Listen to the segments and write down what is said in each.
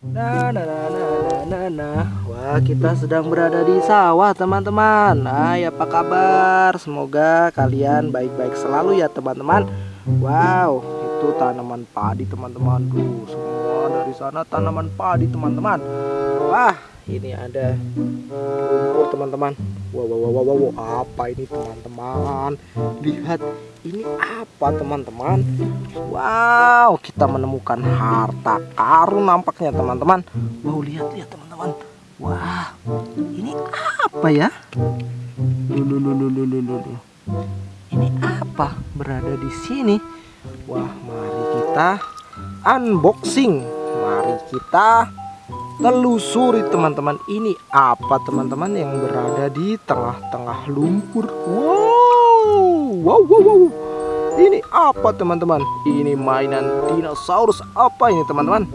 Nah, nah, nah, nah, nah, nah, nah. Wah, kita sedang berada di sawah, teman-teman. Hai, apa kabar? Semoga kalian baik-baik selalu ya, teman-teman. Wow, itu tanaman padi, teman-teman. Tuh, semua dari sana tanaman padi, teman-teman. Wah, ini ada lumpur, teman-teman. Wow, wow, wow, wow, wow, apa ini, teman-teman? Lihat, ini apa, teman-teman? Wow, kita menemukan harta karun nampaknya teman-teman. Wow, lihat-lihat teman-teman. Wah, ini apa ya? Ini apa berada di sini? Wah, mari kita unboxing. Mari kita telusuri teman-teman. Ini apa teman-teman yang berada di tengah-tengah lumpur? Wow, wow, wow, wow. Ini apa teman-teman? Ini mainan dinosaurus apa ini teman-teman?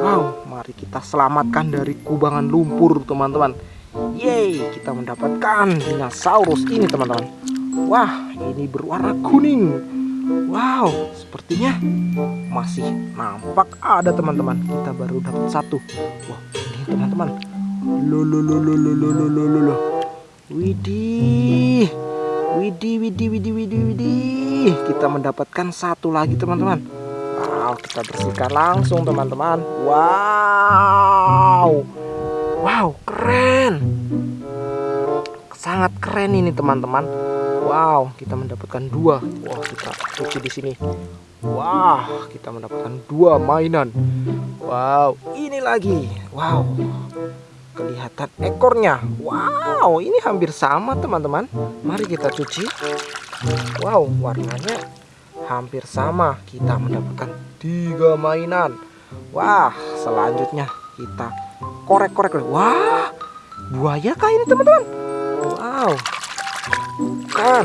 Wow, mari kita selamatkan dari kubangan lumpur teman-teman. Yeay, kita mendapatkan dinosaurus ini teman-teman. Wah, ini berwarna kuning. Wow, sepertinya masih nampak ada teman-teman. Kita baru dapat satu. Wah, ini teman-teman. Lo lo lo lo lo lo lo lo lo. Widih. Widih, widih, widih, widih, widih. Kita mendapatkan satu lagi teman-teman. Wow, kita bersihkan langsung teman-teman. Wow. Wow, keren. Sangat keren ini teman-teman. Wow, kita mendapatkan dua. Wah, kita cuci di sini. Wah, kita mendapatkan dua mainan. Wow, ini lagi. Wow, kelihatan ekornya. Wow, ini hampir sama teman-teman. Mari kita cuci. Wow, warnanya hampir sama. Kita mendapatkan tiga mainan. Wah, selanjutnya kita korek-korek. Wah, buaya kah ini teman-teman? Wow, bukan.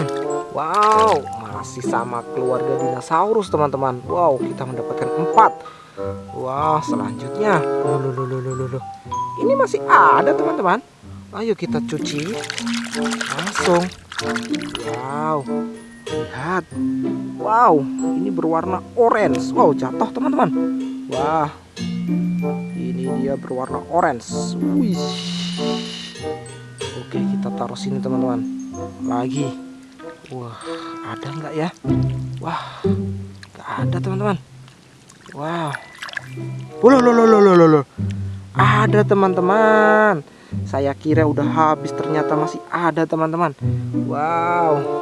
Wow, masih sama keluarga dinosaurus teman-teman. Wow, kita mendapatkan empat. Wah, selanjutnya. Loh, loh, loh, loh, loh. Ini masih ada teman-teman. Ayo kita cuci langsung. Wow, lihat. Wow, ini berwarna orange. Wow, jatuh teman-teman. Wah, ini dia berwarna orange. Wih. Oke, kita taruh sini teman-teman. Lagi. Wah, ada nggak ya? Wah, nggak ada teman-teman. Wow. Loh, loh, loh, loh, loh, loh. Ada teman-teman. Saya kira udah habis, ternyata masih ada teman-teman. Wow.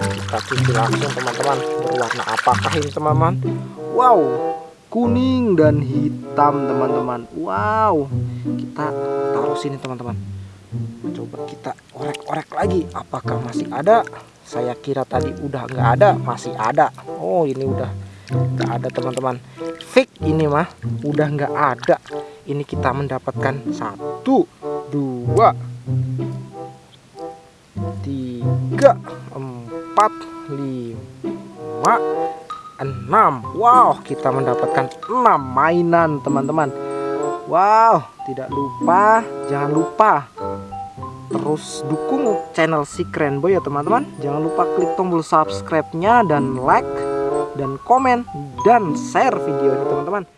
Kita cuci langsung teman-teman. Berwarna apakah ini teman-teman? Wow. Kuning dan hitam teman-teman. Wow. Kita taruh sini teman-teman. Coba kita orek-orek lagi. Apakah masih ada? Saya kira tadi udah nggak ada, masih ada. Oh ini udah nggak ada teman-teman. Fake ini mah udah nggak ada. Ini kita mendapatkan satu, dua, tiga, empat, lima, enam. Wow, kita mendapatkan enam mainan teman-teman. Wow, tidak lupa, jangan lupa terus dukung channel si keren boy ya teman-teman. Jangan lupa klik tombol subscribe-nya dan like dan komen dan share video ini teman-teman.